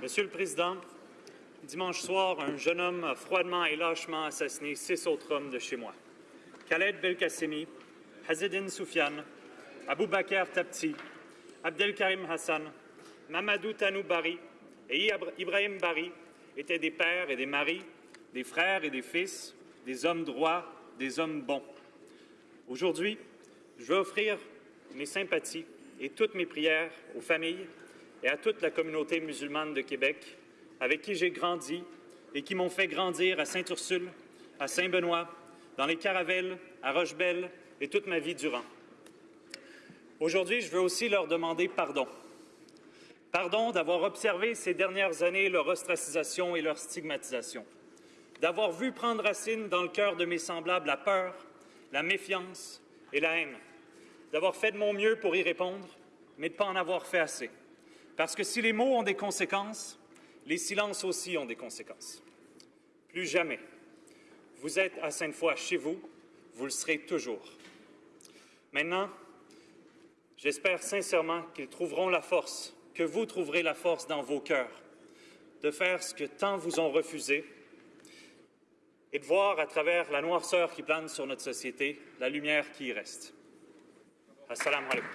Monsieur le Président, dimanche soir, un jeune homme a froidement et lâchement assassiné six autres hommes de chez moi. Khaled Belkacemi, Hazedine Soufiane, Abou Bakr Tapti, Abdelkarim Hassan, Mamadou Tanou Bari et Ibrahim Bari étaient des pères et des maris, des frères et des fils, des hommes droits, des hommes bons. Aujourd'hui, je veux offrir mes sympathies et toutes mes prières aux familles et à toute la communauté musulmane de Québec avec qui j'ai grandi et qui m'ont fait grandir à Sainte-Ursule, à Saint-Benoît, dans les Caravelles, à Rochebelle et toute ma vie durant. Aujourd'hui, je veux aussi leur demander pardon. Pardon d'avoir observé ces dernières années leur ostracisation et leur stigmatisation, d'avoir vu prendre racine dans le cœur de mes semblables la peur, la méfiance et la haine, d'avoir fait de mon mieux pour y répondre, mais de ne pas en avoir fait assez. Parce que si les mots ont des conséquences, les silences aussi ont des conséquences. Plus jamais. Vous êtes à Sainte-Foy chez vous, vous le serez toujours. Maintenant, j'espère sincèrement qu'ils trouveront la force, que vous trouverez la force dans vos cœurs, de faire ce que tant vous ont refusé et de voir à travers la noirceur qui plane sur notre société la lumière qui y reste. السلام عليكم.